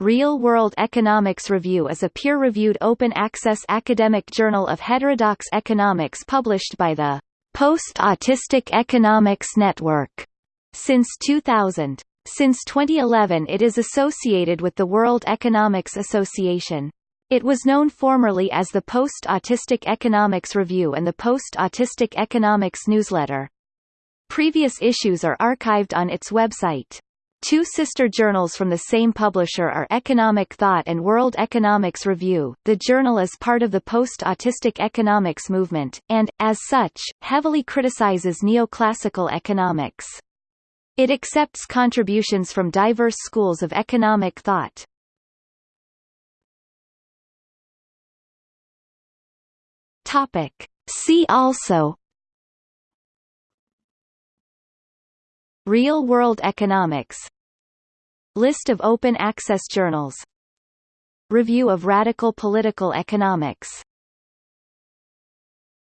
Real World Economics Review is a peer-reviewed open-access academic journal of heterodox economics published by the Post-Autistic Economics Network since 2000. Since 2011 it is associated with the World Economics Association. It was known formerly as the Post-Autistic Economics Review and the Post-Autistic Economics Newsletter. Previous issues are archived on its website. Two sister journals from the same publisher are Economic Thought and World Economics Review. The journal is part of the post-autistic economics movement, and, as such, heavily criticizes neoclassical economics. It accepts contributions from diverse schools of economic thought. Topic. See also Real-world economics. List of open access journals. Review of radical political economics